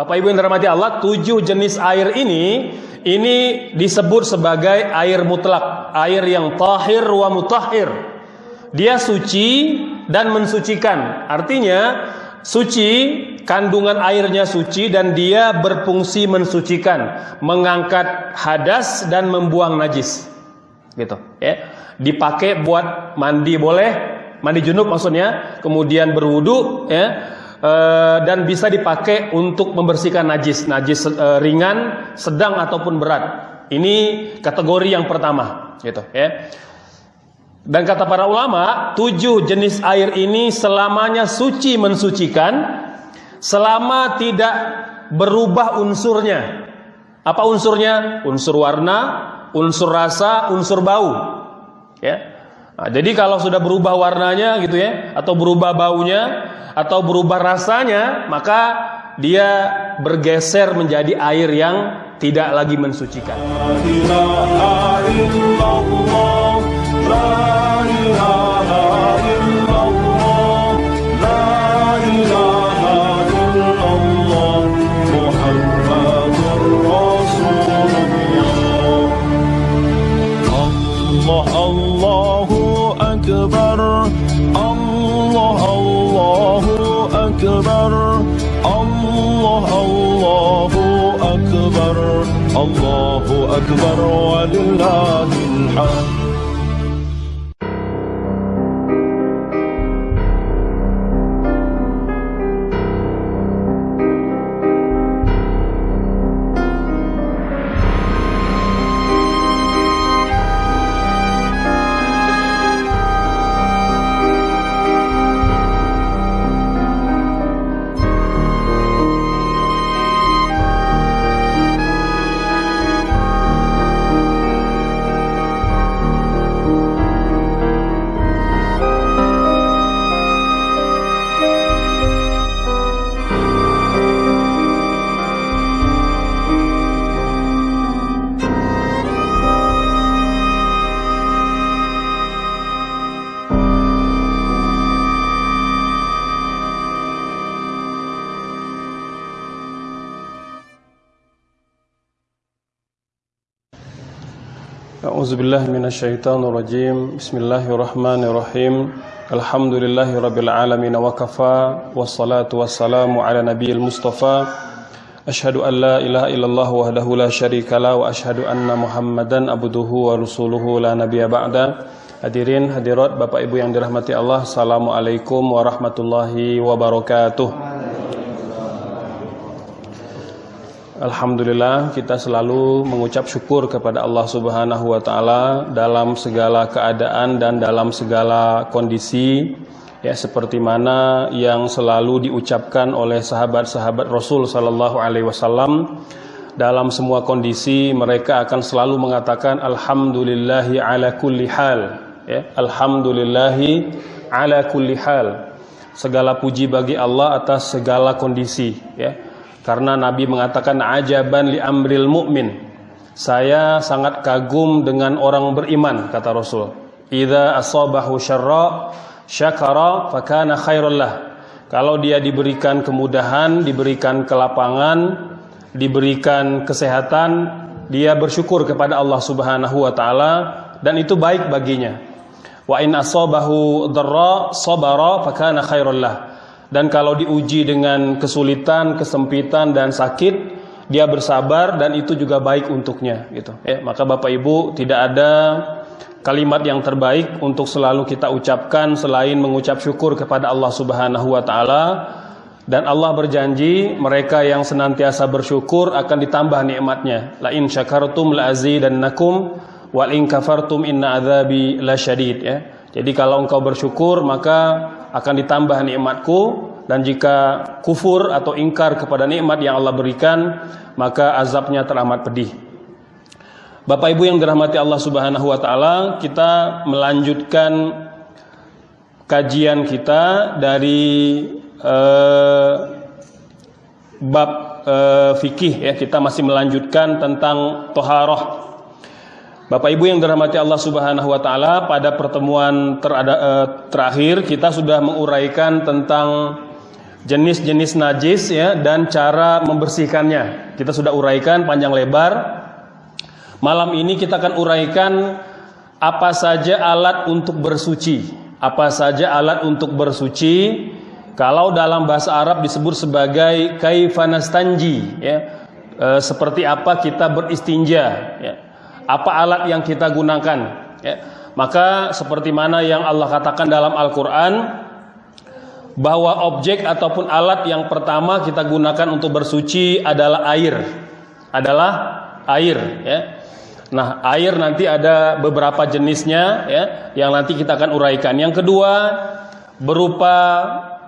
Bapak Ibu yang dirahmati Allah, tujuh jenis air ini ini disebut sebagai air mutlak, air yang tahir wa mutahhir. Dia suci dan mensucikan. Artinya suci, kandungan airnya suci dan dia berfungsi mensucikan, mengangkat hadas dan membuang najis. Gitu, ya. Dipakai buat mandi boleh, mandi junub maksudnya, kemudian berwudu ya. E, dan bisa dipakai untuk membersihkan najis, najis e, ringan, sedang ataupun berat. Ini kategori yang pertama, gitu ya. Dan kata para ulama, tujuh jenis air ini selamanya suci mensucikan selama tidak berubah unsurnya. Apa unsurnya? Unsur warna, unsur rasa, unsur bau. Ya. Nah, jadi kalau sudah berubah warnanya gitu ya, atau berubah baunya, atau berubah rasanya, maka dia bergeser menjadi air yang tidak lagi mensucikan. الله أكبر ولله الحمد. billahi minash shaitani rajim bismillahirrahmanirrahim. Alhamdulillahi rabbil alamin wa kafa wassalatu wassalamu ala nabiyil mustafa. Ashhadu an la ilaha illallah wahdahu la syarika wa ashhadu anna muhammadan abduhu wa rasuluhu la nabiyya ba'da. Hadirin hadirat bapak ibu yang dirahmati Allah assalamualaikum warahmatullahi wabarakatuh. Alhamdulillah kita selalu mengucap syukur kepada Allah Subhanahu wa taala dalam segala keadaan dan dalam segala kondisi ya seperti mana yang selalu diucapkan oleh sahabat-sahabat Rasul sallallahu alaihi wasallam. Dalam semua kondisi mereka akan selalu mengatakan alhamdulillahi ala kulli hal ya alhamdulillahi ala kulli hal. Segala puji bagi Allah atas segala kondisi ya karena Nabi mengatakan ajaban li amril mu'min. Saya sangat kagum dengan orang beriman kata Rasul. Idza asabahu syarra syakara fakana khairul lah. Kalau dia diberikan kemudahan, diberikan kelapangan, diberikan kesehatan, dia bersyukur kepada Allah Subhanahu wa taala dan itu baik baginya. Wa in asabahu dharra sabara fakana khairul lah dan kalau diuji dengan kesulitan, kesempitan dan sakit, dia bersabar dan itu juga baik untuknya gitu. Ya, maka Bapak Ibu tidak ada kalimat yang terbaik untuk selalu kita ucapkan selain mengucap syukur kepada Allah Subhanahu wa taala dan Allah berjanji mereka yang senantiasa bersyukur akan ditambah nikmatnya. La in syakartum la azidannakum wal in kafartum inna adzabi lasyadid ya. Jadi kalau engkau bersyukur maka akan ditambah nikmatku dan jika kufur atau ingkar kepada nikmat yang Allah berikan maka azabnya teramat pedih. Bapak Ibu yang dirahmati Allah Subhanahu wa taala, kita melanjutkan kajian kita dari uh, bab uh, fikih ya. Kita masih melanjutkan tentang toharoh Bapak Ibu yang dirahmati Allah Subhanahu wa taala, pada pertemuan terada, eh, terakhir kita sudah menguraikan tentang jenis-jenis najis ya dan cara membersihkannya. Kita sudah uraikan panjang lebar. Malam ini kita akan uraikan apa saja alat untuk bersuci. Apa saja alat untuk bersuci. Kalau dalam bahasa Arab disebut sebagai kaifanastanji ya. E, seperti apa kita beristinja ya. Apa alat yang kita gunakan ya. Maka seperti mana yang Allah katakan dalam Al-Qur'an bahwa objek ataupun alat yang pertama kita gunakan untuk bersuci adalah air. Adalah air ya. Nah, air nanti ada beberapa jenisnya ya yang nanti kita akan uraikan. Yang kedua berupa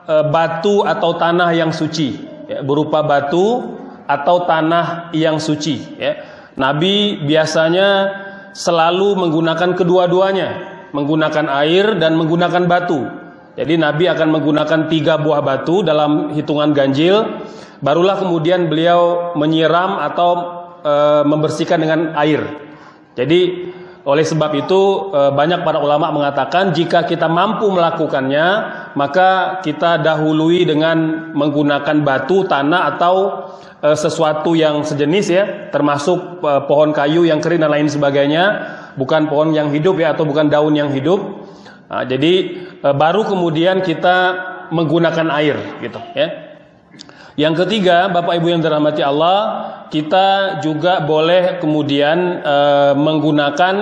e, batu atau tanah yang suci, ya, berupa batu atau tanah yang suci ya. Nabi biasanya selalu menggunakan kedua-duanya, menggunakan air dan menggunakan batu. Jadi Nabi akan menggunakan tiga buah batu dalam hitungan ganjil, barulah kemudian beliau menyiram atau e, membersihkan dengan air. Jadi oleh sebab itu eh, banyak para ulama mengatakan jika kita mampu melakukannya maka kita dahului dengan menggunakan batu, tanah atau eh, sesuatu yang sejenis ya, termasuk eh, pohon kayu yang kering dan lain sebagainya, bukan pohon yang hidup ya atau bukan daun yang hidup. Nah, jadi baru kemudian kita menggunakan air gitu ya. Yang ketiga, Bapak Ibu yang dirahmati Allah, kita juga boleh kemudian e, menggunakan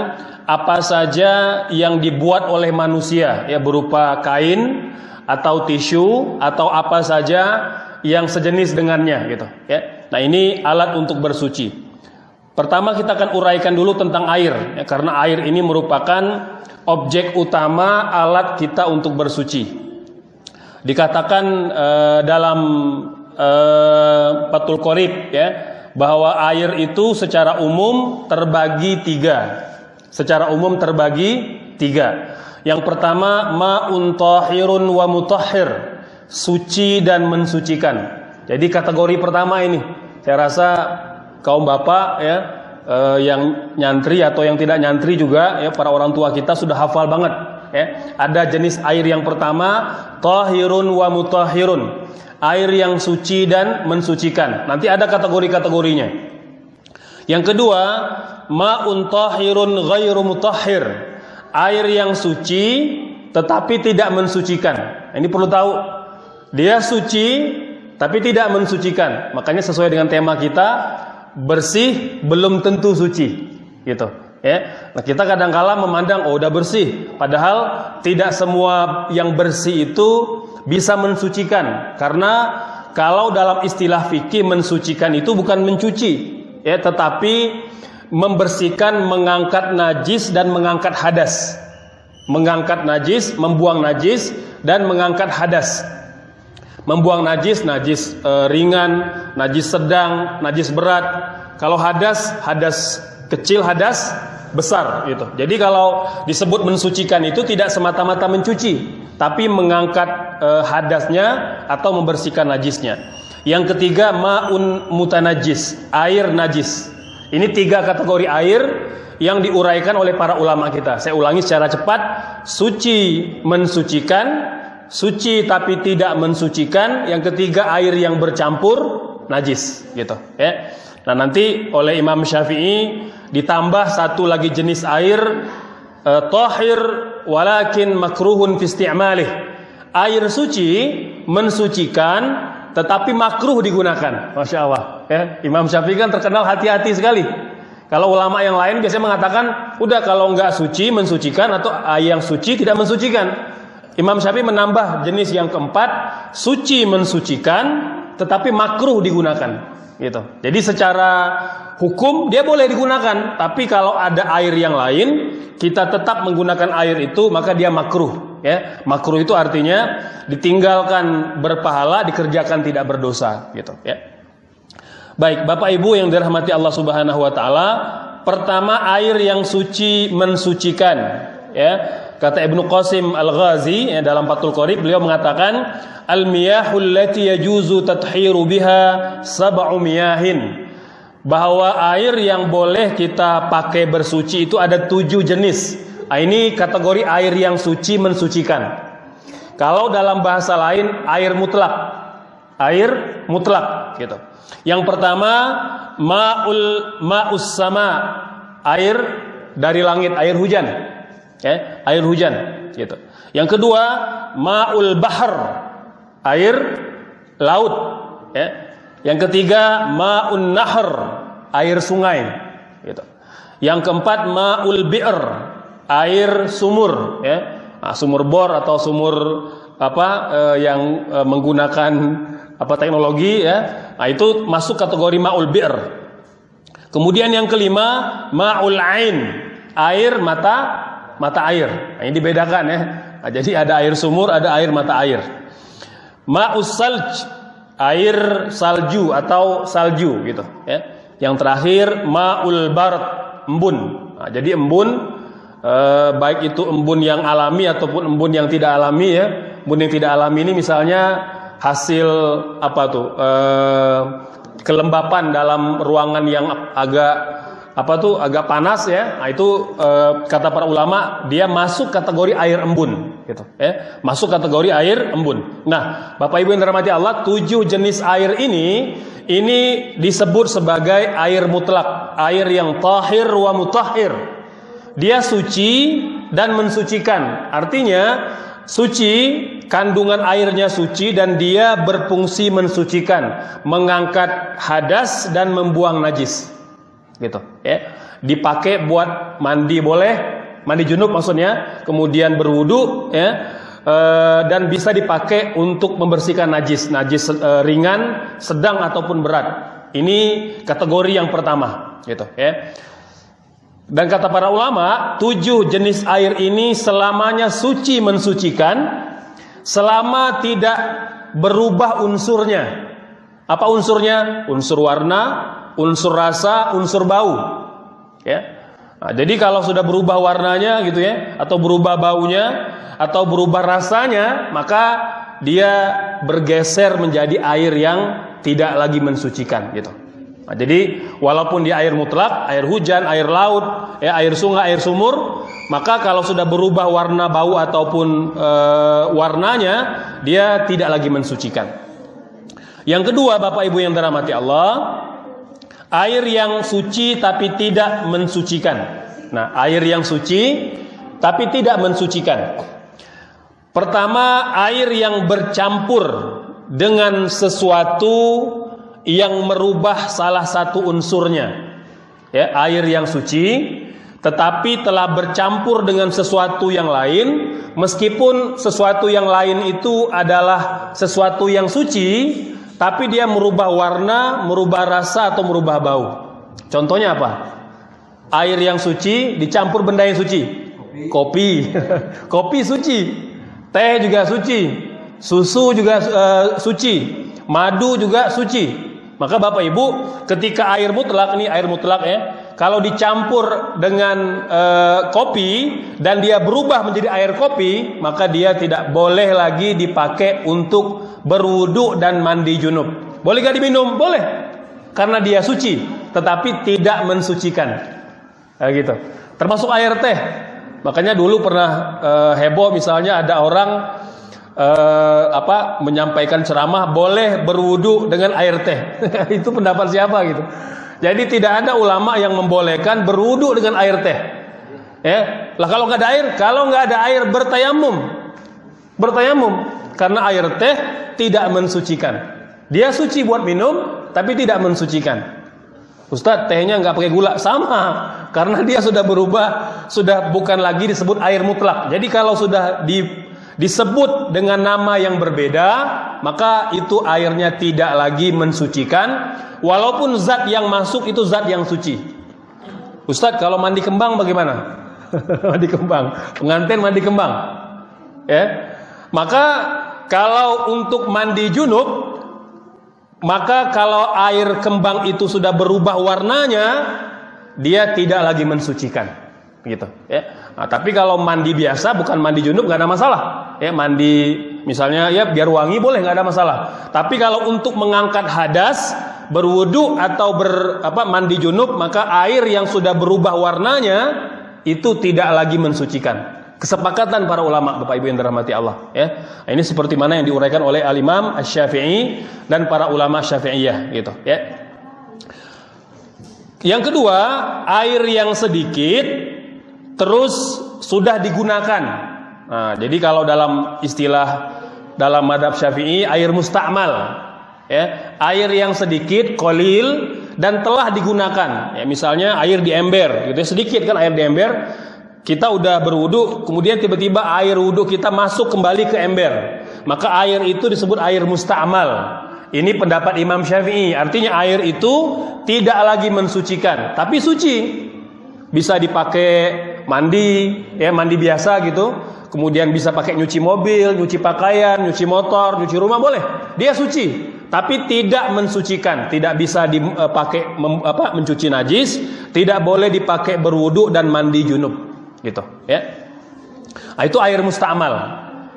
apa saja yang dibuat oleh manusia ya berupa kain atau tisu atau apa saja yang sejenis dengannya gitu ya. Nah, ini alat untuk bersuci. Pertama kita akan uraikan dulu tentang air ya, karena air ini merupakan objek utama alat kita untuk bersuci. Dikatakan e, dalam Qorib ya bahwa air itu secara umum terbagi tiga secara umum terbagi tiga yang pertama ma'un tahirun wa mutahhir suci dan mensucikan jadi kategori pertama ini saya rasa kaum bapak ya eh, yang nyantri atau yang tidak nyantri juga ya para orang tua kita sudah hafal banget ya ada jenis air yang pertama tahirun wa mutahhirun air yang suci dan mensucikan. Nanti ada kategori-kategorinya. Yang kedua, ma'un tahirun ghairu mutahhir. Air yang suci tetapi tidak mensucikan. Ini perlu tahu. Dia suci tapi tidak mensucikan. Makanya sesuai dengan tema kita, bersih belum tentu suci. Gitu. Ya, nah kita kadang-kala memandang oh udah bersih, padahal tidak semua yang bersih itu bisa mensucikan karena kalau dalam istilah fikih mensucikan itu bukan mencuci ya tetapi membersihkan mengangkat najis dan mengangkat hadas mengangkat najis membuang najis dan mengangkat hadas membuang najis najis e, ringan najis sedang najis berat kalau hadas hadas kecil hadas besar gitu. Jadi kalau disebut mensucikan itu tidak semata-mata mencuci, tapi mengangkat e, hadasnya atau membersihkan najisnya. Yang ketiga maun mutanajis, air najis. Ini tiga kategori air yang diuraikan oleh para ulama kita. Saya ulangi secara cepat, suci mensucikan, suci tapi tidak mensucikan, yang ketiga air yang bercampur najis gitu, ya. Nah, nanti oleh Imam Syafi'i ditambah satu lagi jenis air uh, tahir walakin makruhun fi. Air suci mensucikan tetapi makruh digunakan. Masya Allah. Ya, Imam Syafi'i kan terkenal hati-hati sekali. Kalau ulama yang lain biasanya mengatakan, udah kalau nggak suci mensucikan atau air yang suci tidak mensucikan. Imam Syafi'i menambah jenis yang keempat, suci mensucikan tetapi makruh digunakan gitu. Jadi secara hukum dia boleh digunakan, tapi kalau ada air yang lain, kita tetap menggunakan air itu maka dia makruh, ya. Makruh itu artinya ditinggalkan berpahala, dikerjakan tidak berdosa, gitu, ya. Baik, Bapak Ibu yang dirahmati Allah Subhanahu wa taala, pertama air yang suci mensucikan, ya. Kata Ibnu Qasim Al-Ghazi ya, dalam Fathul Qorib beliau mengatakan al-miyahul lati yajuzu tathiru biha sab'u miyahin bahwa air yang boleh kita pakai bersuci itu ada tujuh jenis. Nah, ini kategori air yang suci mensucikan. Kalau dalam bahasa lain air mutlak, air mutlak gitu. Yang pertama maul maus sama air dari langit, air hujan. Ya, air hujan gitu. Yang kedua maul bahar air laut ya. Yang ketiga maun nahar air sungai gitu. Yang keempat maul bi'r air sumur ya. Nah, sumur bor atau sumur apa eh, yang eh, menggunakan apa teknologi ya. Nah, itu masuk kategori maul bi'r. Kemudian yang kelima maul ain, air mata mata air. Nah, ini dibedakan ya. Nah, jadi ada air sumur, ada air mata air. Ma'us salj, air salju atau salju gitu ya. Yang terakhir maul barat, embun. Nah, jadi embun eh, baik itu embun yang alami ataupun embun yang tidak alami ya. Embun yang tidak alami ini misalnya hasil apa tuh eh, kelembapan dalam ruangan yang agak apa tuh agak panas ya. Nah, itu eh, kata para ulama dia masuk kategori air embun gitu ya. Masuk kategori air embun. Nah, Bapak Ibu yang dirahmati Allah, tujuh jenis air ini ini disebut sebagai air mutlak, air yang tahir wa mutahhir. Dia suci dan mensucikan. Artinya suci, kandungan airnya suci dan dia berfungsi mensucikan, mengangkat hadas dan membuang najis. Gitu, ya. Dipakai buat mandi boleh, mandi junub maksudnya, kemudian berwudu ya. e, dan bisa dipakai untuk membersihkan najis, najis e, ringan, sedang ataupun berat. Ini kategori yang pertama, gitu ya. Dan kata para ulama, tujuh jenis air ini selamanya suci mensucikan, selama tidak berubah unsurnya. Apa unsurnya? Unsur warna, unsur rasa, unsur bau. Ya. Nah, jadi kalau sudah berubah warnanya gitu ya, atau berubah baunya, atau berubah rasanya, maka dia bergeser menjadi air yang tidak lagi mensucikan gitu. Nah, jadi walaupun dia air mutlak, air hujan, air laut, ya air sungai, air sumur, maka kalau sudah berubah warna bau ataupun e, warnanya, dia tidak lagi mensucikan. Yang kedua, Bapak Ibu yang dirahmati Allah, air yang suci tapi tidak mensucikan. Nah, air yang suci tapi tidak mensucikan. Pertama, air yang bercampur dengan sesuatu yang merubah salah satu unsurnya. Ya, air yang suci tetapi telah bercampur dengan sesuatu yang lain meskipun sesuatu yang lain itu adalah sesuatu yang suci tapi dia merubah warna, merubah rasa atau merubah bau. Contohnya apa? Air yang suci dicampur benda yang suci. Kopi. Kopi, suci. Teh juga suci. Susu juga uh, suci. Madu juga suci. Maka Bapak Ibu, ketika air mutlak ini air mutlak ya, kalau dicampur dengan e, kopi dan dia berubah menjadi air kopi, maka dia tidak boleh lagi dipakai untuk berwudu dan mandi junub. Boleh gak diminum? Boleh. Karena dia suci, tetapi tidak mensucikan. Nah, gitu. Termasuk air teh. Makanya dulu pernah e, heboh misalnya ada orang eh, apa menyampaikan ceramah boleh berwudu dengan air teh. itu pendapat siapa gitu. Jadi tidak ada ulama yang membolehkan berwudu dengan air teh. Ya, lah kalau nggak ada air, kalau nggak ada air bertayamum, bertayamum karena air teh tidak mensucikan. Dia suci buat minum, tapi tidak mensucikan. Ustadz tehnya nggak pakai gula sama karena dia sudah berubah sudah bukan lagi disebut air mutlak jadi kalau sudah di disebut dengan nama yang berbeda, maka itu airnya tidak lagi mensucikan, walaupun zat yang masuk itu zat yang suci. Ustadz, kalau mandi kembang bagaimana? mandi kembang, pengantin mandi kembang, ya. Maka kalau untuk mandi junub, maka kalau air kembang itu sudah berubah warnanya, dia tidak lagi mensucikan, gitu, ya. Nah, tapi kalau mandi biasa bukan mandi junub nggak ada masalah. Ya mandi misalnya ya biar wangi boleh nggak ada masalah. Tapi kalau untuk mengangkat hadas, berwudu atau ber apa mandi junub maka air yang sudah berubah warnanya itu tidak lagi mensucikan. Kesepakatan para ulama Bapak Ibu yang dirahmati Allah ya. Nah, ini seperti mana yang diuraikan oleh Al-Imam Asy-Syafi'i dan para ulama Syafi'iyah gitu ya. Yang kedua, air yang sedikit terus sudah digunakan. Nah, jadi kalau dalam istilah dalam madhab syafi'i air mustakmal ya, air yang sedikit kolil dan telah digunakan ya, misalnya air di ember gitu ya, sedikit kan air di ember kita udah berwudu kemudian tiba-tiba air wudu kita masuk kembali ke ember maka air itu disebut air mustakmal ini pendapat Imam Syafi'i. Artinya air itu tidak lagi mensucikan, tapi suci. Bisa dipakai mandi, ya mandi biasa gitu. Kemudian bisa pakai nyuci mobil, nyuci pakaian, nyuci motor, nyuci rumah boleh. Dia suci, tapi tidak mensucikan, tidak bisa dipakai mem, apa, mencuci najis, tidak boleh dipakai berwudu dan mandi junub, gitu, ya. Nah, itu air mustamal.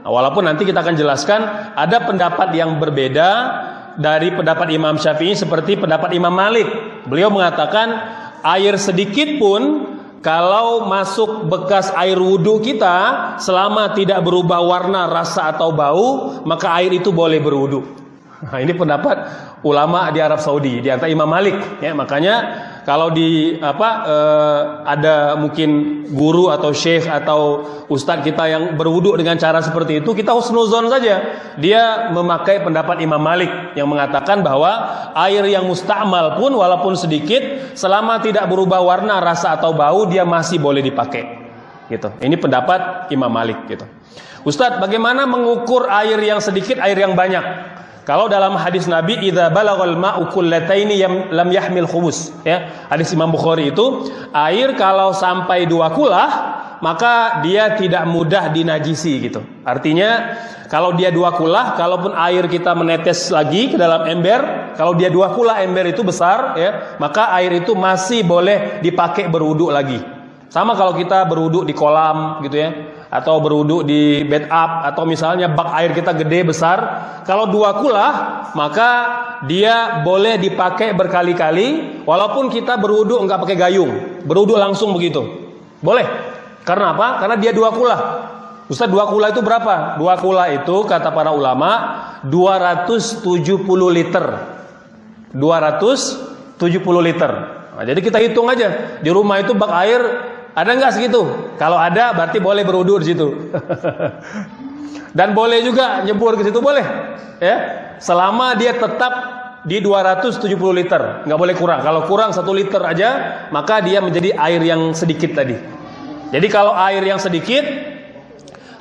Nah, walaupun nanti kita akan jelaskan ada pendapat yang berbeda dari pendapat Imam Syafi'i seperti pendapat Imam Malik. Beliau mengatakan air sedikit pun kalau masuk bekas air wudhu kita selama tidak berubah warna, rasa atau bau, maka air itu boleh berwudhu. Nah, ini pendapat ulama di Arab Saudi, di antara Imam Malik. Ya, makanya kalau di apa eh, ada mungkin guru atau syekh atau ustadz kita yang berwudhu dengan cara seperti itu kita husnuzon saja. Dia memakai pendapat Imam Malik yang mengatakan bahwa air yang mustamal pun walaupun sedikit selama tidak berubah warna rasa atau bau dia masih boleh dipakai. Gitu. Ini pendapat Imam Malik gitu. Ustadz bagaimana mengukur air yang sedikit air yang banyak kalau dalam hadis Nabi idza balagal ma'u kullataini lam yahmil khubus ya. Hadis Imam Bukhari itu air kalau sampai dua kulah maka dia tidak mudah dinajisi gitu. Artinya kalau dia dua kulah kalaupun air kita menetes lagi ke dalam ember, kalau dia dua kulah ember itu besar ya, maka air itu masih boleh dipakai berwudu lagi. Sama kalau kita berwudu di kolam gitu ya atau berwudhu di bed up atau misalnya bak air kita gede besar kalau dua kulah maka dia boleh dipakai berkali-kali walaupun kita berwudhu enggak pakai gayung berwudhu langsung begitu. Boleh. Karena apa? Karena dia dua kulah. Ustaz dua kulah itu berapa? Dua kulah itu kata para ulama 270 liter. 270 liter. Nah, jadi kita hitung aja. Di rumah itu bak air ada nggak segitu? Kalau ada berarti boleh berwudu di situ. Dan boleh juga nyebur ke situ boleh. Ya. Selama dia tetap di 270 liter, nggak boleh kurang. Kalau kurang satu liter aja, maka dia menjadi air yang sedikit tadi. Jadi kalau air yang sedikit,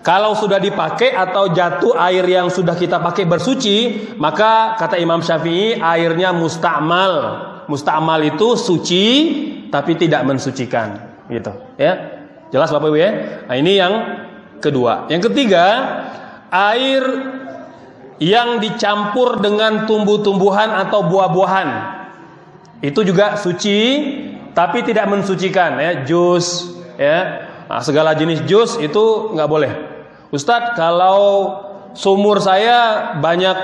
kalau sudah dipakai atau jatuh air yang sudah kita pakai bersuci, maka kata Imam Syafi'i airnya mustamal. Mustamal itu suci tapi tidak mensucikan gitu. Ya jelas bapak ibu ya? Nah, ini yang kedua. Yang ketiga air yang dicampur dengan tumbuh-tumbuhan atau buah-buahan. Itu juga suci tapi tidak mensucikan ya. Jus ya. Nah, segala jenis jus itu nggak boleh. Ustadz kalau sumur saya banyak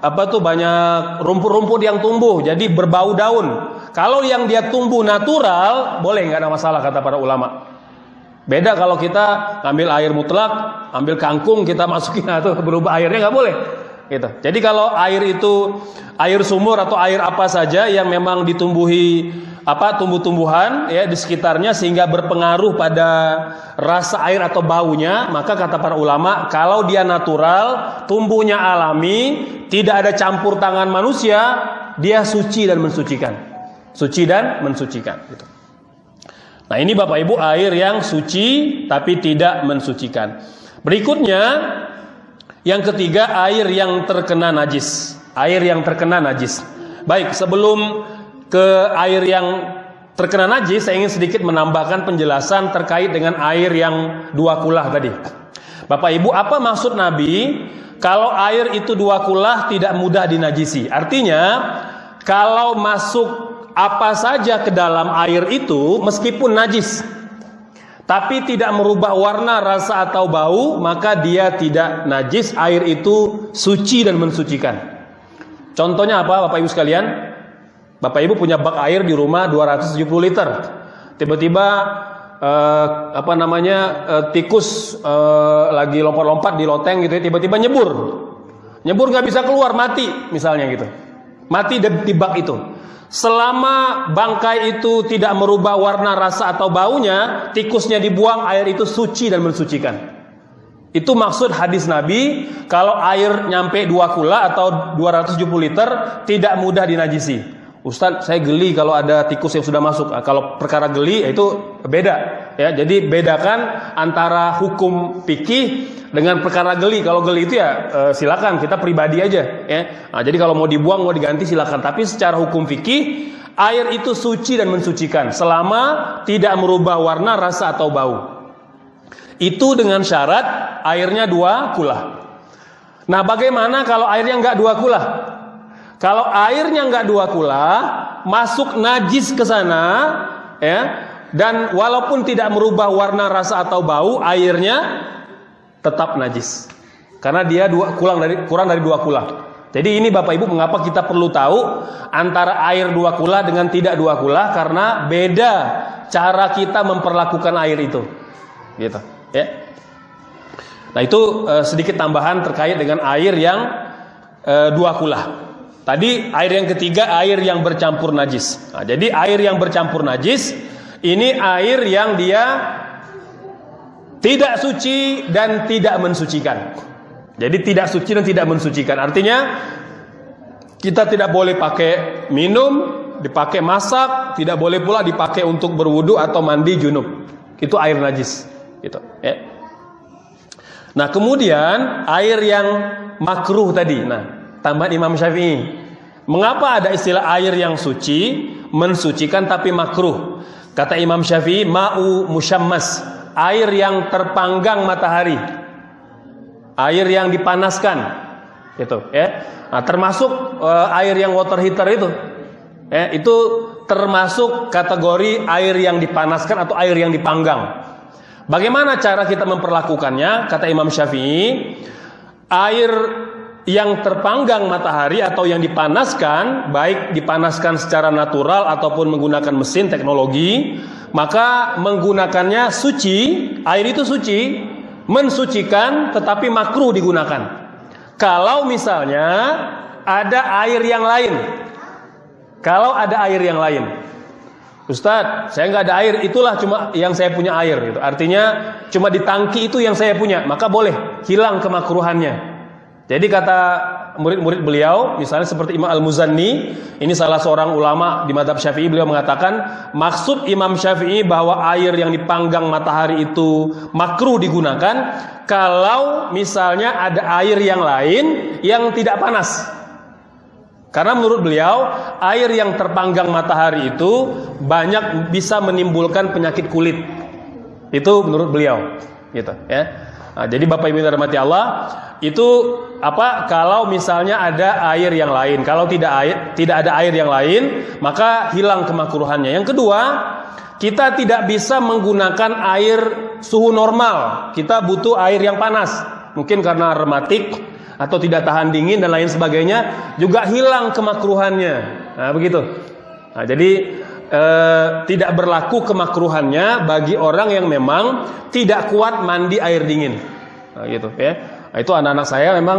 apa tuh banyak rumput-rumput yang tumbuh jadi berbau daun kalau yang dia tumbuh natural, boleh nggak ada masalah kata para ulama. Beda kalau kita ambil air mutlak, ambil kangkung kita masukin atau berubah airnya nggak boleh. Gitu. Jadi kalau air itu air sumur atau air apa saja yang memang ditumbuhi apa tumbuh-tumbuhan ya di sekitarnya sehingga berpengaruh pada rasa air atau baunya, maka kata para ulama kalau dia natural, tumbuhnya alami, tidak ada campur tangan manusia, dia suci dan mensucikan suci dan mensucikan gitu. Nah, ini Bapak Ibu air yang suci tapi tidak mensucikan. Berikutnya yang ketiga air yang terkena najis. Air yang terkena najis. Baik, sebelum ke air yang terkena najis, saya ingin sedikit menambahkan penjelasan terkait dengan air yang dua kulah tadi. Bapak Ibu, apa maksud Nabi kalau air itu dua kulah tidak mudah dinajisi? Artinya, kalau masuk apa saja ke dalam air itu meskipun najis tapi tidak merubah warna, rasa atau bau, maka dia tidak najis, air itu suci dan mensucikan. Contohnya apa Bapak Ibu sekalian? Bapak Ibu punya bak air di rumah 270 liter. Tiba-tiba eh, apa namanya eh, tikus eh, lagi lompat-lompat di loteng gitu ya tiba-tiba nyebur nyebur nggak bisa keluar mati misalnya gitu mati di di bak itu selama bangkai itu tidak merubah warna rasa atau baunya tikusnya dibuang air itu suci dan mensucikan. Itu maksud hadis Nabi kalau air nyampe dua kula atau 270 liter tidak mudah dinajisi. Ustadz, saya geli kalau ada tikus yang sudah masuk. Kalau perkara geli itu beda, ya. Jadi bedakan antara hukum fikih dengan perkara geli. Kalau geli itu ya eh, silakan kita pribadi aja, ya. Nah, jadi kalau mau dibuang mau diganti silakan. Tapi secara hukum fikih air itu suci dan mensucikan selama tidak merubah warna, rasa atau bau. Itu dengan syarat airnya dua kula. Nah, bagaimana kalau airnya nggak dua kula? Kalau airnya nggak dua kula, masuk najis ke sana, ya, dan walaupun tidak merubah warna, rasa atau bau, airnya tetap najis. Karena dia dua kurang dari kurang dari dua kula. Jadi ini Bapak Ibu mengapa kita perlu tahu antara air dua kula dengan tidak dua kula karena beda cara kita memperlakukan air itu. Gitu, ya. Nah, itu eh, sedikit tambahan terkait dengan air yang eh, dua kula. Tadi air yang ketiga air yang bercampur najis. Nah, jadi air yang bercampur najis ini air yang dia tidak suci dan tidak mensucikan. Jadi tidak suci dan tidak mensucikan. Artinya kita tidak boleh pakai minum, dipakai masak, tidak boleh pula dipakai untuk berwudu atau mandi junub. Itu air najis, gitu, ya. Nah, kemudian air yang makruh tadi. Nah, tambahan Imam Syafi'i. Mengapa ada istilah air yang suci, mensucikan tapi makruh? Kata Imam Syafi'i, ma'u musyammas, air yang terpanggang matahari. Air yang dipanaskan. Itu, ya. Nah, termasuk uh, air yang water heater itu. Ya, itu termasuk kategori air yang dipanaskan atau air yang dipanggang. Bagaimana cara kita memperlakukannya? Kata Imam Syafi'i, air yang terpanggang matahari atau yang dipanaskan, baik dipanaskan secara natural ataupun menggunakan mesin teknologi, maka menggunakannya suci, air itu suci, mensucikan tetapi makruh digunakan. Kalau misalnya ada air yang lain, kalau ada air yang lain, Ustadz, saya nggak ada air, itulah cuma yang saya punya air. Gitu. Artinya cuma di tangki itu yang saya punya, maka boleh hilang kemakruhannya. Jadi kata murid-murid beliau, misalnya seperti Imam Al-Muzanni, ini salah seorang ulama di madhab syafi'i, beliau mengatakan, maksud Imam Syafi'i bahwa air yang dipanggang matahari itu makruh digunakan, kalau misalnya ada air yang lain yang tidak panas. Karena menurut beliau, air yang terpanggang matahari itu banyak bisa menimbulkan penyakit kulit. Itu menurut beliau, gitu ya. Nah, jadi Bapak Ibu yang Allah, itu apa kalau misalnya ada air yang lain. Kalau tidak air, tidak ada air yang lain, maka hilang kemakruhannya. Yang kedua, kita tidak bisa menggunakan air suhu normal. Kita butuh air yang panas. Mungkin karena rematik atau tidak tahan dingin dan lain sebagainya, juga hilang kemakruhannya. Nah, begitu. Nah, jadi eh, tidak berlaku kemakruhannya bagi orang yang memang tidak kuat mandi air dingin. Nah, gitu ya. Nah, itu anak-anak saya memang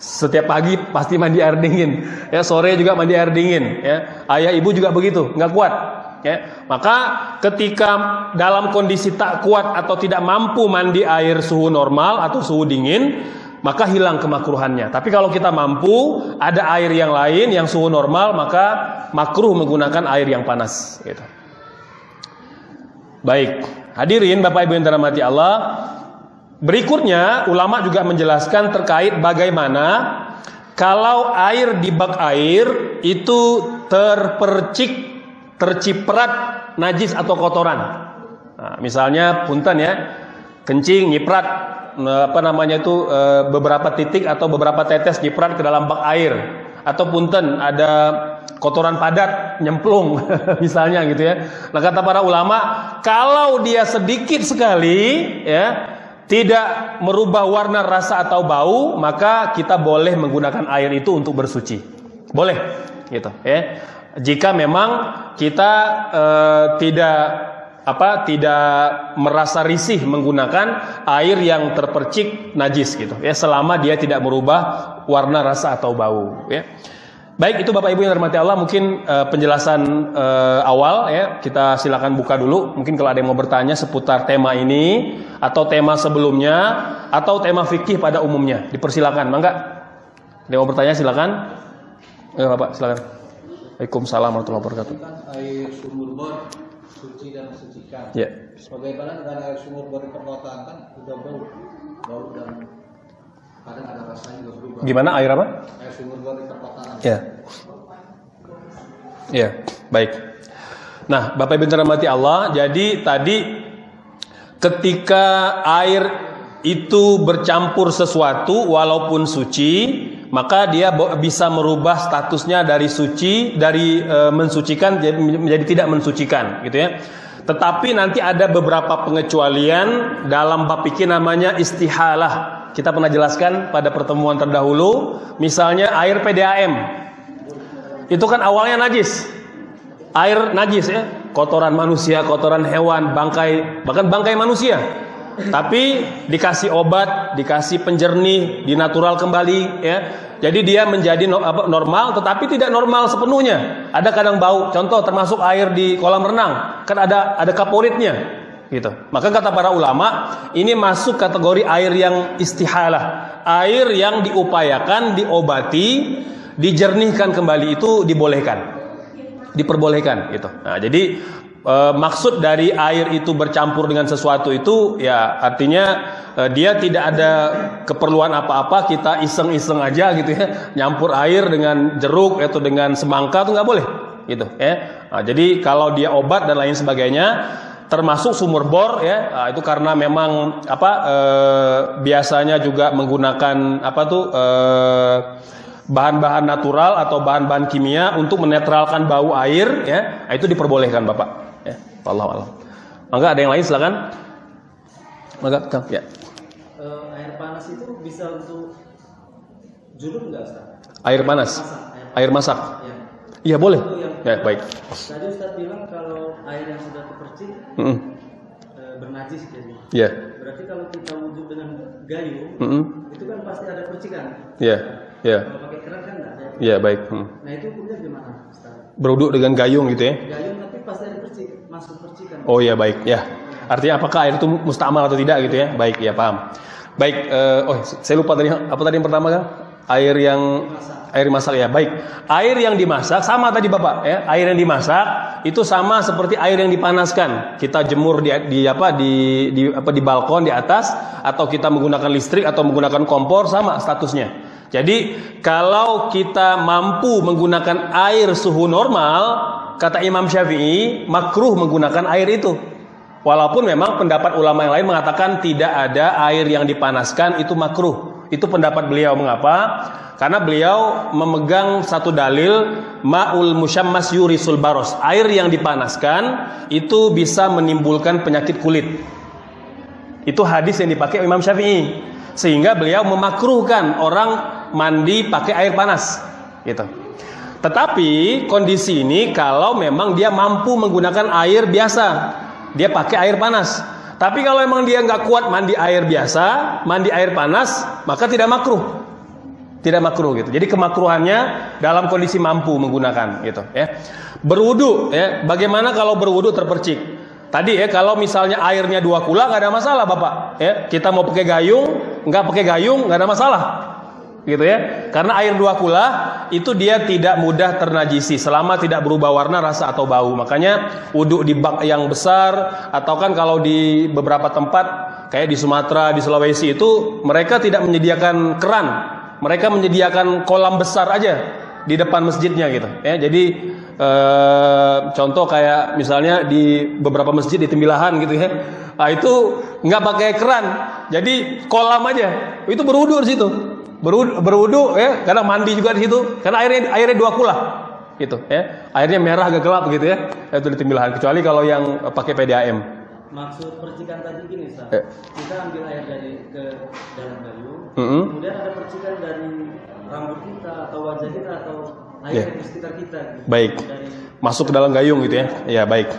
setiap pagi pasti mandi air dingin. Ya, sore juga mandi air dingin, ya. Ayah ibu juga begitu, nggak kuat. Ya, maka ketika dalam kondisi tak kuat atau tidak mampu mandi air suhu normal atau suhu dingin, maka hilang kemakruhannya. Tapi kalau kita mampu, ada air yang lain yang suhu normal, maka makruh menggunakan air yang panas. Gitu. Baik, hadirin Bapak Ibu yang dirahmati Allah. Berikutnya, ulama juga menjelaskan terkait bagaimana kalau air di bak air itu terpercik, terciprat najis atau kotoran. Nah, misalnya punten ya, kencing, nyiprat, apa namanya itu beberapa titik atau beberapa tetes nyiprat ke dalam bak air atau punten ada kotoran padat nyemplung misalnya gitu ya. Nah kata para ulama kalau dia sedikit sekali ya tidak merubah warna rasa atau bau maka kita boleh menggunakan air itu untuk bersuci. Boleh gitu ya. Jika memang kita e, tidak apa tidak merasa risih menggunakan air yang terpercik najis gitu ya selama dia tidak merubah warna rasa atau bau ya. Baik itu Bapak Ibu yang hormati Allah mungkin uh, penjelasan uh, awal ya kita silakan buka dulu. Mungkin kalau ada yang mau bertanya seputar tema ini atau tema sebelumnya atau tema fikih pada umumnya dipersilakan mangga. Ada yang mau bertanya silakan. Ya Bapak silakan. Waalaikumsalam warahmatullahi wabarakatuh. Air sumur bor suci dan mensucikan. ya Bagaimana dengan air sumur di perkotaan kan udah bau, bau dan kadang ada rasanya juga berubah. gimana air apa Air sumur di perkotaan. Ya. Ya, baik. Nah, Bapak Ibu dirahmati Allah, jadi tadi ketika air itu bercampur sesuatu walaupun suci, maka dia bisa merubah statusnya dari suci dari e, mensucikan jadi- menjadi tidak mensucikan, gitu ya. Tetapi nanti ada beberapa pengecualian dalam bab namanya istihalah. Kita pernah jelaskan pada pertemuan terdahulu, misalnya air PDAM. Itu kan awalnya najis. Air najis ya, kotoran manusia, kotoran hewan, bangkai, bahkan bangkai manusia. Tapi dikasih obat, dikasih penjernih, dinatural kembali ya. Jadi dia menjadi normal tetapi tidak normal sepenuhnya. Ada kadang bau. Contoh termasuk air di kolam renang, kan ada ada kaporitnya gitu. Maka kata para ulama, ini masuk kategori air yang istihalah, air yang diupayakan diobati, dijernihkan kembali itu dibolehkan. Diperbolehkan gitu. Nah, jadi e, maksud dari air itu bercampur dengan sesuatu itu ya artinya e, dia tidak ada keperluan apa-apa kita iseng-iseng aja gitu ya. Nyampur air dengan jeruk atau dengan semangka itu nggak boleh gitu ya. Nah, jadi kalau dia obat dan lain sebagainya termasuk sumur bor ya nah, itu karena memang apa eh, biasanya juga menggunakan apa tuh eh, bahan-bahan natural atau bahan-bahan kimia untuk menetralkan bau air ya. Nah, itu diperbolehkan bapak ya Allah Allah maka ada yang lain silakan maka Kang, ya Eh, air panas itu bisa untuk junub nggak Ustaz? air panas air masak Ya. iya boleh Itu yang ya baik Tadi Ustaz bilang kalau air yang sudah terpercik Mm-mm. eh, bernajis jadi. ya Berarti kalau kita wudhu dengan gayung Mm-mm. itu kan pasti ada percikan. ya ya Kalau pakai keran kan nggak ada. ya baik Hmm. Nah itu hukumnya gimana Ustaz? beruduk dengan gayung gitu ya Gayung tapi pasti ada percik, masuk percikan. Oh iya baik ya. Artinya apakah air itu mustamal atau tidak gitu ya? Baik ya paham. Baik. eh, oh saya lupa tadi apa tadi yang pertama kan? Air yang air dimasak ya. Baik. Air yang dimasak sama tadi bapak ya. Air yang dimasak itu sama seperti air yang dipanaskan. Kita jemur di, di apa di, di apa di balkon di atas atau kita menggunakan listrik atau menggunakan kompor sama statusnya. Jadi kalau kita mampu menggunakan air suhu normal, kata Imam Syafi'i makruh menggunakan air itu. Walaupun memang pendapat ulama yang lain mengatakan tidak ada air yang dipanaskan itu makruh. Itu pendapat beliau mengapa? Karena beliau memegang satu dalil ma'ul musyammas yurisul baros. Air yang dipanaskan itu bisa menimbulkan penyakit kulit. Itu hadis yang dipakai Imam Syafi'i. Sehingga beliau memakruhkan orang mandi pakai air panas. Gitu. Tetapi kondisi ini kalau memang dia mampu menggunakan air biasa, dia pakai air panas. Tapi kalau memang dia nggak kuat mandi air biasa, mandi air panas, maka tidak makruh. Tidak makruh gitu. Jadi kemakruhannya dalam kondisi mampu menggunakan gitu ya. Berwudu ya. Bagaimana kalau berwudu terpercik? Tadi ya kalau misalnya airnya dua kula nggak ada masalah bapak ya. Kita mau pakai gayung, nggak pakai gayung nggak ada masalah gitu ya. Karena air dua kula itu dia tidak mudah ternajisi selama tidak berubah warna, rasa atau bau. Makanya wudhu di bak yang besar atau kan kalau di beberapa tempat kayak di Sumatera, di Sulawesi itu mereka tidak menyediakan keran. Mereka menyediakan kolam besar aja di depan masjidnya gitu ya. Jadi eh, contoh kayak misalnya di beberapa masjid di Tembilahan gitu ya. Nah, itu nggak pakai keran. Jadi kolam aja. Itu berwudu di situ berwudu, berwudu ya kadang mandi juga di situ karena airnya airnya dua kula gitu ya airnya merah agak gelap gitu ya itu di kecuali kalau yang eh, pakai PDAM Maksud percikan tadi gini Ustaz. Ya. Kita ambil air dari ke dalam gayung, Mm-mm. kemudian ada percikan dari rambut kita atau wajah kita atau air Ya. di sekitar kita. gitu. baik Dari masuk ke dalam gayung gitu ya ya baik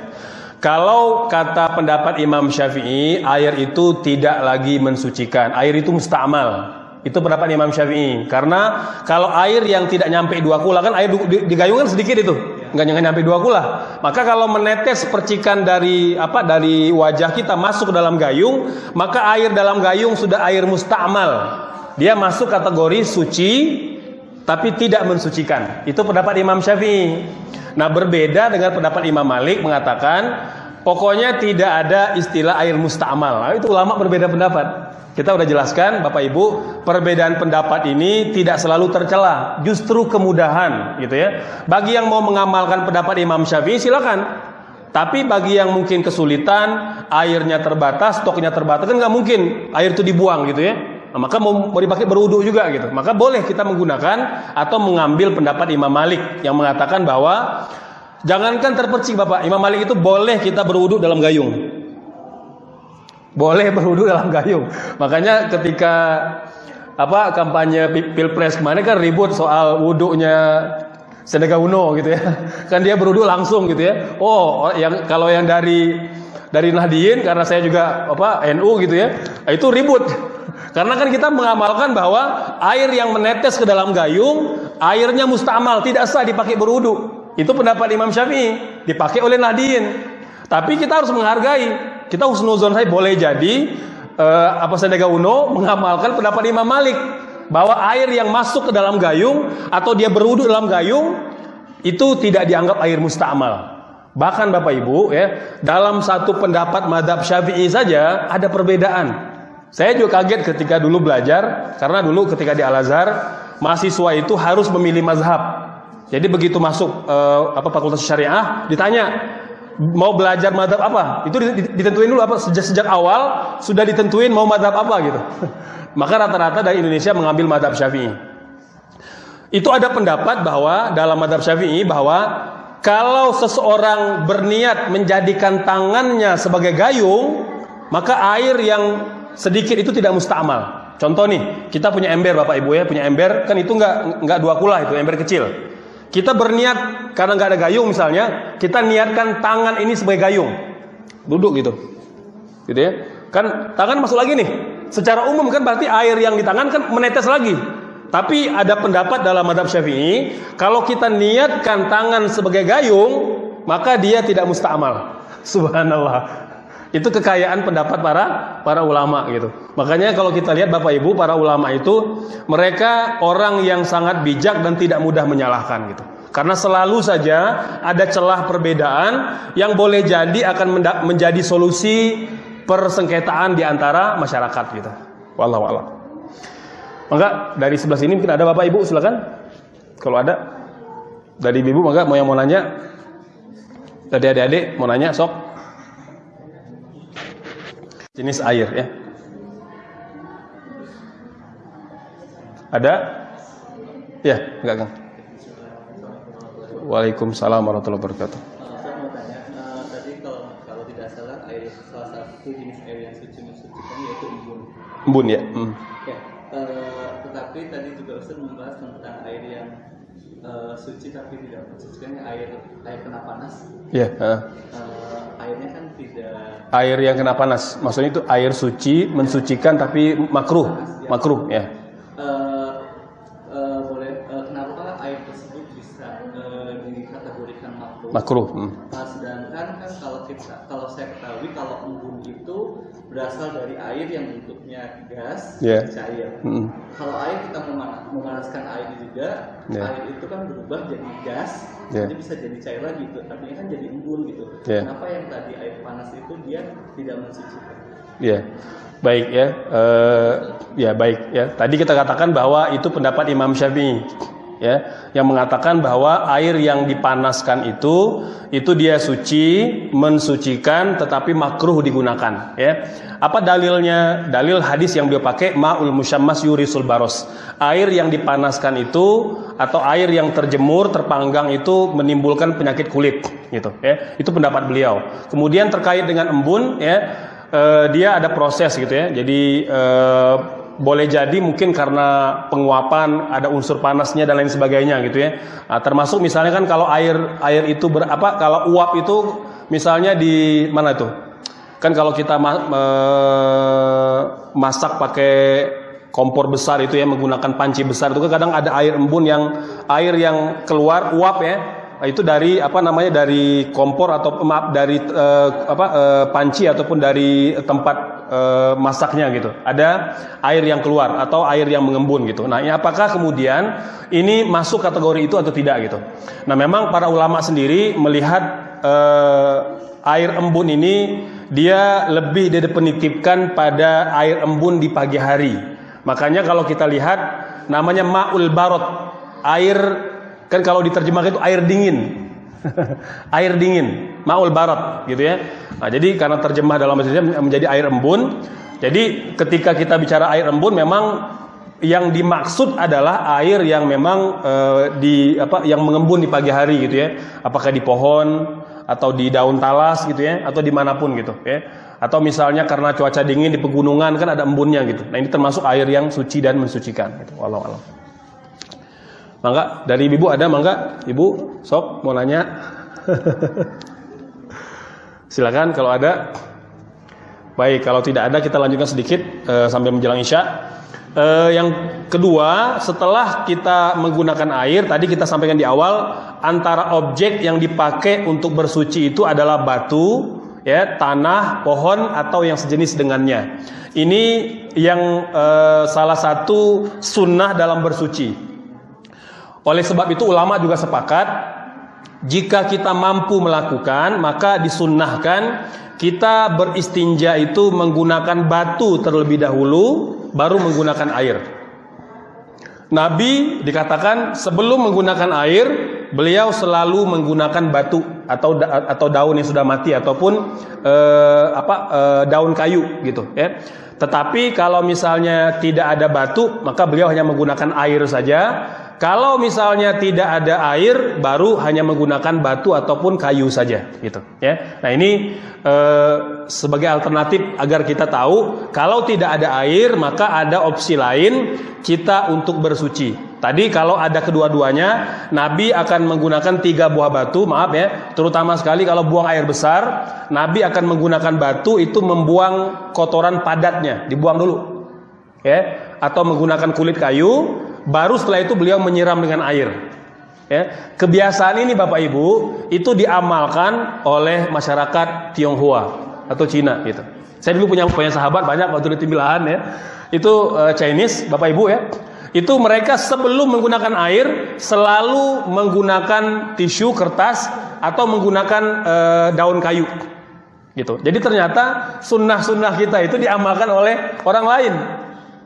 Kalau kata pendapat Imam Syafi'i, air itu tidak lagi mensucikan. Air itu musta'mal. Itu pendapat Imam Syafi'i. Karena kalau air yang tidak nyampe dua kula kan air di, kan sedikit itu, nggak nggak nyampe dua kula. Maka kalau menetes percikan dari apa dari wajah kita masuk ke dalam gayung, maka air dalam gayung sudah air musta'mal. Dia masuk kategori suci tapi tidak mensucikan. Itu pendapat Imam Syafi'i. Nah, berbeda dengan pendapat Imam Malik mengatakan pokoknya tidak ada istilah air musta'mal. Nah, itu ulama berbeda pendapat. Kita udah jelaskan Bapak Ibu, perbedaan pendapat ini tidak selalu tercela, justru kemudahan gitu ya. Bagi yang mau mengamalkan pendapat Imam Syafi'i silakan. Tapi bagi yang mungkin kesulitan, airnya terbatas, stoknya terbatas kan nggak mungkin air itu dibuang gitu ya. Nah, maka mau, dipakai berwudu juga gitu. Maka boleh kita menggunakan atau mengambil pendapat Imam Malik yang mengatakan bahwa jangankan terpercik Bapak, Imam Malik itu boleh kita berwudu dalam gayung. Boleh berwudu dalam gayung. Makanya ketika apa kampanye Pilpres kemarin kan ribut soal wudunya Sedega Uno gitu ya. Kan dia berwudu langsung gitu ya. Oh, yang kalau yang dari dari Nahdien karena saya juga apa NU gitu ya. Itu ribut. Karena kan kita mengamalkan bahwa air yang menetes ke dalam gayung, airnya mustamal, tidak sah dipakai berwudu. Itu pendapat Imam Syafi'i, dipakai oleh Nahdien. Tapi kita harus menghargai. Kita husnuzon saya boleh jadi eh, apa Sandiaga Uno mengamalkan pendapat Imam Malik bahwa air yang masuk ke dalam gayung atau dia berwudu dalam gayung itu tidak dianggap air mustamal. Bahkan Bapak Ibu ya, dalam satu pendapat madhab Syafi'i saja ada perbedaan. Saya juga kaget ketika dulu belajar karena dulu ketika di Al Azhar mahasiswa itu harus memilih mazhab. Jadi begitu masuk eh, apa fakultas syariah ditanya mau belajar madhab apa? Itu ditentuin dulu apa sejak sejak awal sudah ditentuin mau madhab apa gitu. Maka rata-rata dari Indonesia mengambil madhab Syafi'i. Itu ada pendapat bahwa dalam madhab Syafi'i bahwa kalau seseorang berniat menjadikan tangannya sebagai gayung, maka air yang sedikit itu tidak mustamal. Contoh nih, kita punya ember Bapak Ibu ya, punya ember, kan itu nggak nggak dua kula itu, ember kecil. Kita berniat karena nggak ada gayung misalnya, kita niatkan tangan ini sebagai gayung. Duduk gitu. Gitu ya. Kan tangan masuk lagi nih. Secara umum kan berarti air yang di tangan kan menetes lagi. Tapi ada pendapat dalam madhab syafi'i, kalau kita niatkan tangan sebagai gayung, maka dia tidak mustamal. Subhanallah. Itu kekayaan pendapat para para ulama gitu. Makanya kalau kita lihat Bapak Ibu para ulama itu mereka orang yang sangat bijak dan tidak mudah menyalahkan gitu. Karena selalu saja ada celah perbedaan yang boleh jadi akan menjadi solusi persengketaan di antara masyarakat gitu. Wallahu a'lam. Maka dari sebelah sini mungkin ada Bapak Ibu silakan. Kalau ada dari Ibu maka mau yang mau nanya dari adik-adik mau nanya sok jenis air ya. Ada? Ya, enggak kan? Waalaikumsalam warahmatullahi wabarakatuh. Saya mau tanya, uh, tadi kalau kalau tidak salah air salah satu jenis air yang suci mensucikan yaitu embun. Embun ya. Hmm. Ya, uh, tetapi tadi juga Ustaz membahas tentang air yang uh, suci tapi tidak mensucikan air air kena panas. Ya. Uh. Uh, kan tidak Air yang kena panas, maksudnya itu air suci mensucikan tapi makruh, makruh ya. uh, uh, boleh uh, kenapa air tersebut bisa dikategorikan makruh? Makruh. Hmm. Nah, sedangkan kan kalau kita kalau saya ketahui kalau embun itu berasal dari air yang gas Yeah. cair. Hmm. Kalau air kita memana- memanaskan air juga, Yeah. air itu kan berubah jadi gas, Yeah. jadi bisa jadi cair lagi gitu. Tapi kan jadi embun gitu. Yeah. Kenapa yang tadi air panas itu dia tidak mensucikan? Ya, baik ya, Eh, ya baik ya. Tadi kita katakan bahwa itu pendapat Imam Syafi'i, ya, yang mengatakan bahwa air yang dipanaskan itu itu dia suci, mensucikan, tetapi makruh digunakan. Ya, apa dalilnya? Dalil hadis yang beliau pakai maul musyammas yurisul baros. Air yang dipanaskan itu atau air yang terjemur, terpanggang itu menimbulkan penyakit kulit, gitu. Ya, itu pendapat beliau. Kemudian terkait dengan embun, ya eh, dia ada proses gitu ya. Jadi eh, boleh jadi mungkin karena penguapan ada unsur panasnya dan lain sebagainya gitu ya. Nah, termasuk misalnya kan kalau air air itu berapa kalau uap itu misalnya di mana tuh? Kan kalau kita ma me masak pakai kompor besar itu ya menggunakan panci besar itu kadang ada air embun yang air yang keluar uap ya Nah, itu dari apa namanya dari kompor atau maaf dari uh, apa uh, panci ataupun dari tempat uh, masaknya gitu. Ada air yang keluar atau air yang mengembun gitu. Nah, apakah kemudian ini masuk kategori itu atau tidak gitu. Nah, memang para ulama sendiri melihat uh, air embun ini dia lebih didefinitipkan pada air embun di pagi hari. Makanya kalau kita lihat namanya ma'ul barot, air Kan kalau diterjemahkan itu air dingin. air dingin, maul barat gitu ya. Nah, jadi karena terjemah dalam bahasa menjadi air embun. Jadi ketika kita bicara air embun memang yang dimaksud adalah air yang memang e, di apa yang mengembun di pagi hari gitu ya. Apakah di pohon atau di daun talas gitu ya atau di mana pun gitu ya. Atau misalnya karena cuaca dingin di pegunungan kan ada embunnya gitu. Nah, ini termasuk air yang suci dan mensucikan gitu. Mangga dari ibu ada mangga? Ibu sok mau nanya? Silakan kalau ada. Baik, kalau tidak ada kita lanjutkan sedikit uh, sambil menjelang Isya. Uh, yang kedua, setelah kita menggunakan air, tadi kita sampaikan di awal, antara objek yang dipakai untuk bersuci itu adalah batu, ya, tanah, pohon atau yang sejenis dengannya. Ini yang uh, salah satu sunnah dalam bersuci. Oleh sebab itu ulama juga sepakat jika kita mampu melakukan maka disunnahkan kita beristinja itu menggunakan batu terlebih dahulu baru menggunakan air. Nabi dikatakan sebelum menggunakan air beliau selalu menggunakan batu atau atau daun yang sudah mati ataupun eh, apa eh, daun kayu gitu ya. Tetapi kalau misalnya tidak ada batu maka beliau hanya menggunakan air saja kalau misalnya tidak ada air, baru hanya menggunakan batu ataupun kayu saja, gitu. Ya. Nah ini e, sebagai alternatif agar kita tahu, kalau tidak ada air, maka ada opsi lain kita untuk bersuci. Tadi kalau ada kedua-duanya, Nabi akan menggunakan tiga buah batu, maaf ya, terutama sekali kalau buang air besar, Nabi akan menggunakan batu itu membuang kotoran padatnya, dibuang dulu, ya, atau menggunakan kulit kayu baru setelah itu beliau menyiram dengan air. Ya, kebiasaan ini Bapak Ibu itu diamalkan oleh masyarakat Tionghoa atau Cina gitu. Saya dulu punya punya sahabat banyak waktu di Timbilahan ya. Itu uh, Chinese Bapak Ibu ya. Itu mereka sebelum menggunakan air selalu menggunakan tisu kertas atau menggunakan uh, daun kayu gitu. Jadi ternyata sunnah-sunnah kita itu diamalkan oleh orang lain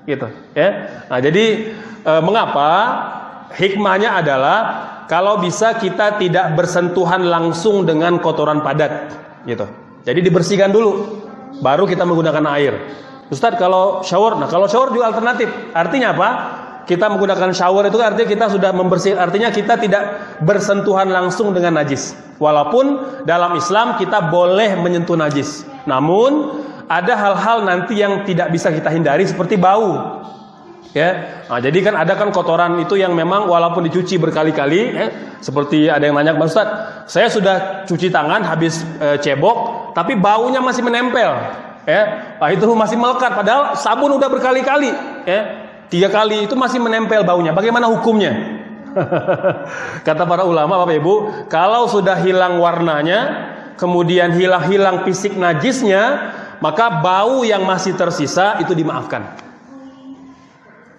gitu ya. Nah, jadi e, mengapa? Hikmahnya adalah kalau bisa kita tidak bersentuhan langsung dengan kotoran padat, gitu. Jadi dibersihkan dulu, baru kita menggunakan air. Ustadz kalau shower, nah kalau shower juga alternatif. Artinya apa? Kita menggunakan shower itu artinya kita sudah membersih, artinya kita tidak bersentuhan langsung dengan najis. Walaupun dalam Islam kita boleh menyentuh najis. Namun ada hal-hal nanti yang tidak bisa kita hindari seperti bau ya. Nah, jadi kan ada kan kotoran itu yang memang walaupun dicuci berkali-kali, ya, seperti ada yang nanya Pak Ustaz, saya sudah cuci tangan habis e, cebok, tapi baunya masih menempel, ya. Nah, itu masih melekat, padahal sabun udah berkali-kali, ya. Tiga kali itu masih menempel baunya. Bagaimana hukumnya? Kata para ulama Bapak Ibu, kalau sudah hilang warnanya, kemudian hilang-hilang fisik najisnya, maka bau yang masih tersisa itu dimaafkan.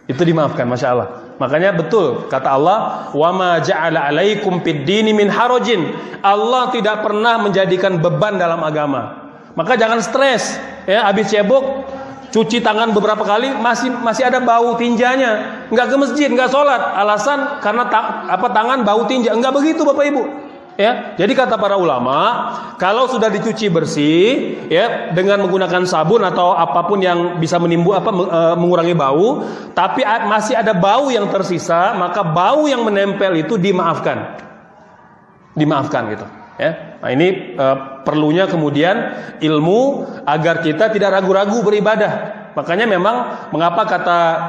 Itu dimaafkan, masya Allah. Makanya betul kata Allah, wa ma ja'ala alaikum fid dini min harajin. Allah tidak pernah menjadikan beban dalam agama. Maka jangan stres, ya habis cebok cuci tangan beberapa kali masih masih ada bau tinjanya nggak ke masjid nggak sholat alasan karena ta, apa tangan bau tinja nggak begitu bapak ibu Ya, jadi kata para ulama, kalau sudah dicuci bersih, ya dengan menggunakan sabun atau apa pun yang bisa menimbul apa e, mengurangi bau, tapi masih ada bau yang tersisa, maka bau yang menempel itu dimaafkan, dimaafkan gitu. Ya, nah ini e, perlunya kemudian ilmu agar kita tidak ragu-ragu beribadah. Makanya memang mengapa kata eh,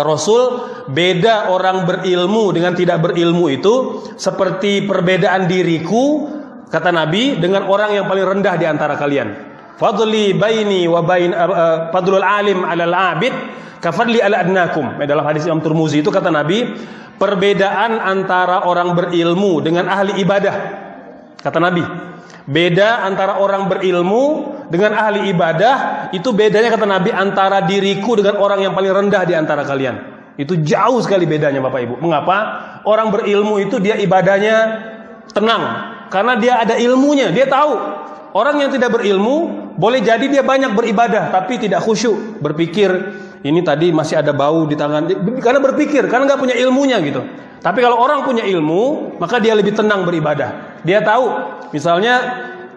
Rasul beda orang berilmu dengan tidak berilmu itu seperti perbedaan diriku kata Nabi dengan orang yang paling rendah di antara kalian. Fadli baini wa bain uh, fadlul alim 'alal 'abid kafadli ala adnakum. Eh, dalam hadis Imam Turmuzi itu kata Nabi, perbedaan antara orang berilmu dengan ahli ibadah. Kata Nabi, beda antara orang berilmu dengan ahli ibadah itu bedanya kata Nabi antara diriku dengan orang yang paling rendah di antara kalian. Itu jauh sekali bedanya Bapak Ibu. Mengapa? Orang berilmu itu dia ibadahnya tenang karena dia ada ilmunya, dia tahu. Orang yang tidak berilmu boleh jadi dia banyak beribadah tapi tidak khusyuk, berpikir ini tadi masih ada bau di tangan karena berpikir karena nggak punya ilmunya gitu. Tapi kalau orang punya ilmu, maka dia lebih tenang beribadah. Dia tahu, misalnya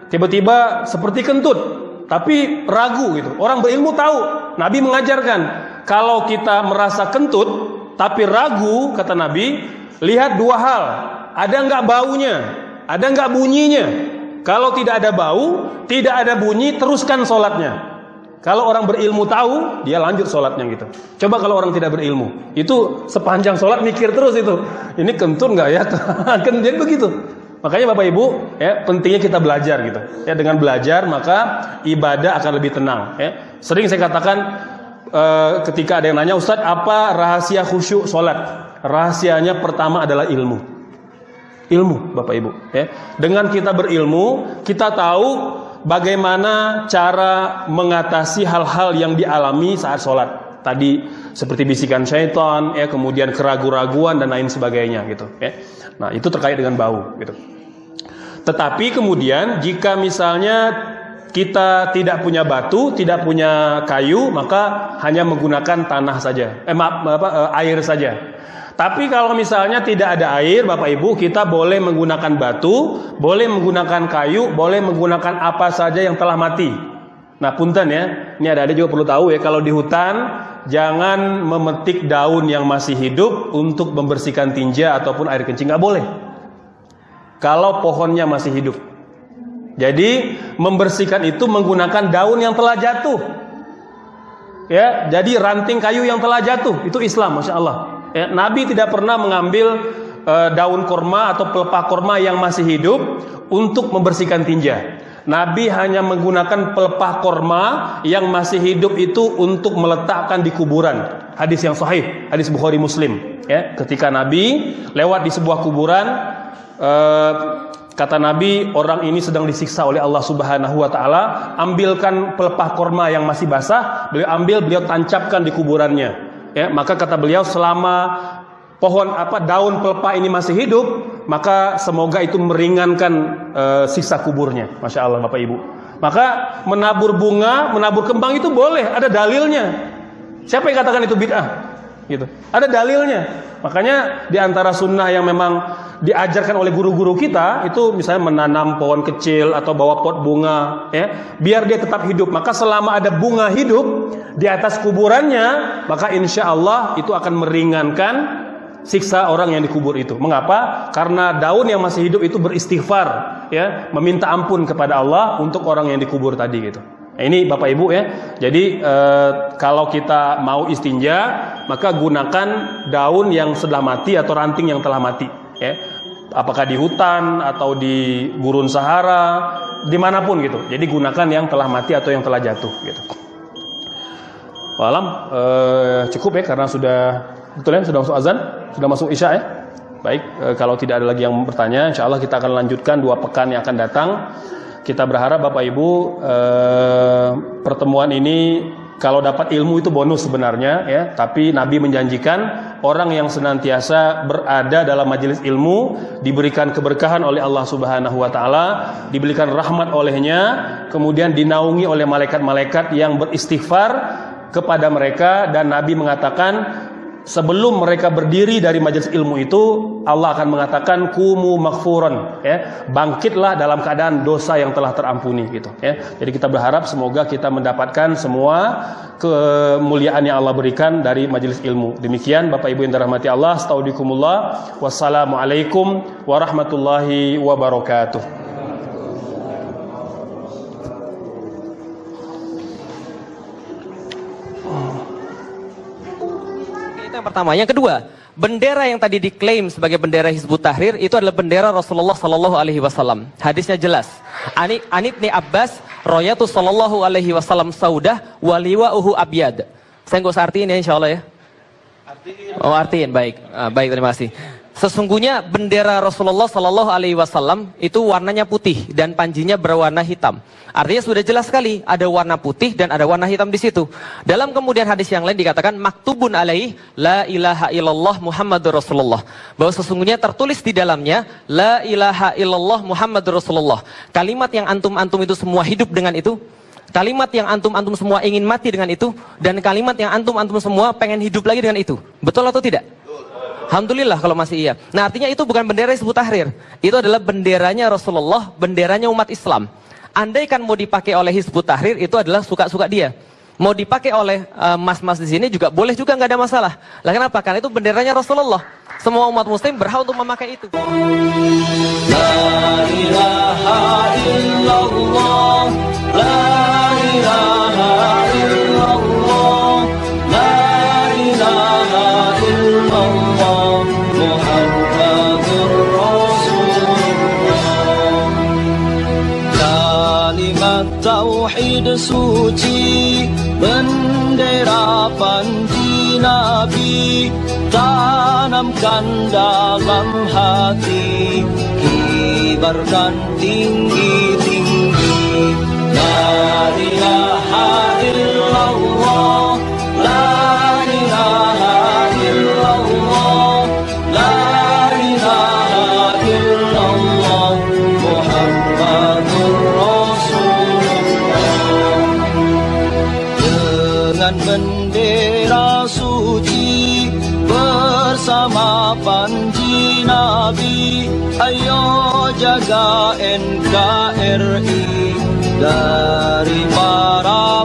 tiba-tiba seperti kentut, tapi ragu gitu. Orang berilmu tahu. Nabi mengajarkan kalau kita merasa kentut tapi ragu, kata Nabi, lihat dua hal. Ada nggak baunya? Ada nggak bunyinya? Kalau tidak ada bau, tidak ada bunyi, teruskan sholatnya. Kalau orang berilmu tahu, dia lanjut sholatnya gitu. Coba kalau orang tidak berilmu, itu sepanjang sholat mikir terus itu. Ini kentut nggak ya? kan begitu. Makanya Bapak Ibu, ya pentingnya kita belajar gitu. Ya dengan belajar maka ibadah akan lebih tenang. Ya. Sering saya katakan e, ketika ada yang nanya Ustadz apa rahasia khusyuk sholat? Rahasianya pertama adalah ilmu ilmu Bapak Ibu ya. Dengan kita berilmu, kita tahu bagaimana cara mengatasi hal-hal yang dialami saat sholat. Tadi seperti bisikan syaitan, ya, kemudian keraguan-raguan dan lain sebagainya gitu ya. Nah, itu terkait dengan bau gitu. Tetapi kemudian jika misalnya kita tidak punya batu, tidak punya kayu, maka hanya menggunakan tanah saja. Eh maaf, apa, eh, air saja. Tapi kalau misalnya tidak ada air, Bapak Ibu, kita boleh menggunakan batu, boleh menggunakan kayu, boleh menggunakan apa saja yang telah mati. Nah, punten ya. Ini ada ada juga perlu tahu ya, kalau di hutan jangan memetik daun yang masih hidup untuk membersihkan tinja ataupun air kencing nggak boleh. Kalau pohonnya masih hidup. Jadi membersihkan itu menggunakan daun yang telah jatuh. Ya, jadi ranting kayu yang telah jatuh itu Islam, masya Allah. Ya, Nabi tidak pernah mengambil uh, daun korma atau pelepah korma yang masih hidup untuk membersihkan tinja. Nabi hanya menggunakan pelepah korma yang masih hidup itu untuk meletakkan di kuburan. Hadis yang sahih, hadis Bukhari Muslim. Ya, ketika Nabi lewat di sebuah kuburan, uh, kata Nabi orang ini sedang disiksa oleh Allah Subhanahu Wa Taala. Ambilkan pelepah korma yang masih basah, beliau ambil, beliau tancapkan di kuburannya ya maka kata beliau selama pohon apa daun pelepah ini masih hidup maka semoga itu meringankan e, sisa kuburnya. Masya Allah bapak ibu. Maka menabur bunga menabur kembang itu boleh ada dalilnya. Siapa yang katakan itu bid'ah? Gitu. Ada dalilnya. Makanya di antara sunnah yang memang diajarkan oleh guru-guru kita itu misalnya menanam pohon kecil atau bawa pot bunga ya biar dia tetap hidup. Maka selama ada bunga hidup di atas kuburannya maka insya Allah itu akan meringankan siksa orang yang dikubur itu. Mengapa? Karena daun yang masih hidup itu beristighfar ya meminta ampun kepada Allah untuk orang yang dikubur tadi gitu. Ini Bapak Ibu ya. Jadi e, kalau kita mau istinja, maka gunakan daun yang sudah mati atau ranting yang telah mati ya. Apakah di hutan atau di gurun Sahara di mana pun gitu. Jadi gunakan yang telah mati atau yang telah jatuh gitu. Malam eh, cukup ya karena sudah betul ya sudah masuk azan sudah masuk isya ya. Baik eh, kalau tidak ada lagi yang bertanya insya Allah kita akan lanjutkan dua pekan yang akan datang. Kita berharap Bapak Ibu eh, pertemuan ini kalau dapat ilmu itu bonus sebenarnya ya, tapi Nabi menjanjikan orang yang senantiasa berada dalam majelis ilmu diberikan keberkahan oleh Allah Subhanahu wa taala, diberikan rahmat olehnya, kemudian dinaungi oleh malaikat-malaikat yang beristighfar kepada mereka dan Nabi mengatakan sebelum mereka berdiri dari majelis ilmu itu Allah akan mengatakan kumu maghfuran ya. Bangkitlah dalam keadaan dosa yang telah terampuni gitu ya. Jadi kita berharap semoga kita mendapatkan semua kemuliaan yang Allah berikan dari majelis ilmu. Demikian Bapak Ibu yang dirahmati Allah astaudikumullah. Wassalamualaikum warahmatullahi wabarakatuh pertama. Yang kedua, bendera yang tadi diklaim sebagai bendera Hizbut Tahrir itu adalah bendera Rasulullah Sallallahu Alaihi Wasallam. Hadisnya jelas. Ani Anibni Abbas, Royatu Sallallahu Alaihi Wasallam Saudah, waliwa uhu abyad. Saya nggak usah artiin ya, insya Allah ya. Oh artiin, baik, Ah, baik terima kasih. Sesungguhnya bendera Rasulullah Sallallahu Alaihi Wasallam itu warnanya putih dan panjinya berwarna hitam. Artinya sudah jelas sekali ada warna putih dan ada warna hitam di situ. Dalam kemudian hadis yang lain dikatakan maktubun alaih la ilaha illallah Muhammadur Rasulullah. Bahwa sesungguhnya tertulis di dalamnya la ilaha illallah Muhammadur Rasulullah. Kalimat yang antum-antum itu semua hidup dengan itu. Kalimat yang antum-antum semua ingin mati dengan itu dan kalimat yang antum-antum semua pengen hidup lagi dengan itu. Betul atau tidak? Alhamdulillah kalau masih iya. Nah artinya itu bukan bendera Hizbut Tahrir. Itu adalah benderanya Rasulullah, benderanya umat Islam. Andaikan mau dipakai oleh Hizbut Tahrir itu adalah suka-suka dia. Mau dipakai oleh eh, mas-mas di sini juga boleh juga nggak ada masalah. Lah kenapa? Karena itu benderanya Rasulullah. Semua umat muslim berhak untuk memakai itu. Kalimat suci Bendera panji Nabi Tanamkan dalam hati Kibarkan tinggi-tinggi. La ilaha panji Nabi ayo jaga NKRI dari para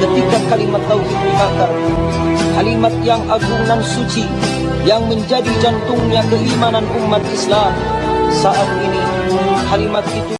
ketika kalimat tauhid dibakar Kalimat yang agung dan suci Yang menjadi jantungnya keimanan umat Islam Saat ini kalimat itu